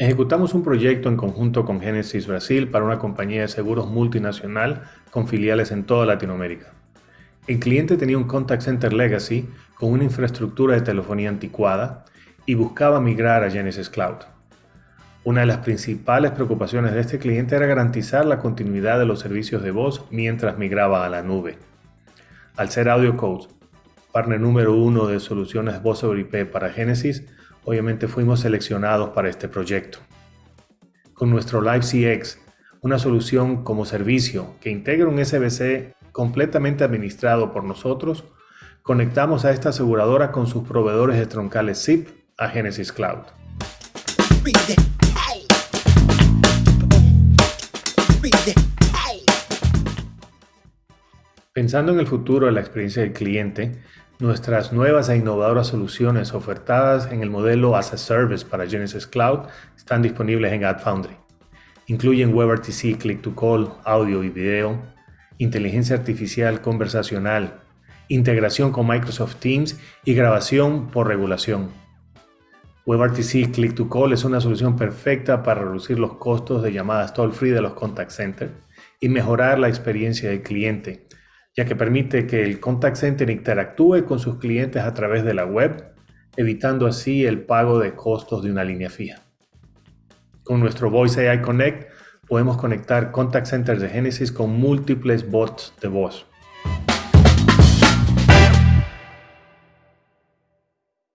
Ejecutamos un proyecto en conjunto con Genesis Brasil para una compañía de seguros multinacional con filiales en toda Latinoamérica. El cliente tenía un contact center legacy con una infraestructura de telefonía anticuada y buscaba migrar a Genesis Cloud. Una de las principales preocupaciones de este cliente era garantizar la continuidad de los servicios de voz mientras migraba a la nube. Al ser AudioCode, partner número uno de soluciones voz sobre IP para Genesis, obviamente fuimos seleccionados para este proyecto. Con nuestro LiveCX, una solución como servicio que integra un SBC completamente administrado por nosotros, conectamos a esta aseguradora con sus proveedores de troncales ZIP a Genesis Cloud. Pensando en el futuro de la experiencia del cliente, nuestras nuevas e innovadoras soluciones ofertadas en el modelo as a Service para Genesis Cloud están disponibles en AdFoundry. Incluyen WebRTC Click to Call, audio y video, inteligencia artificial conversacional, integración con Microsoft Teams y grabación por regulación. WebRTC Click to Call es una solución perfecta para reducir los costos de llamadas toll free de los contact centers y mejorar la experiencia del cliente, ya que permite que el contact center interactúe con sus clientes a través de la web, evitando así el pago de costos de una línea fija. Con nuestro Voice AI Connect podemos conectar contact centers de Genesis con múltiples bots de voz.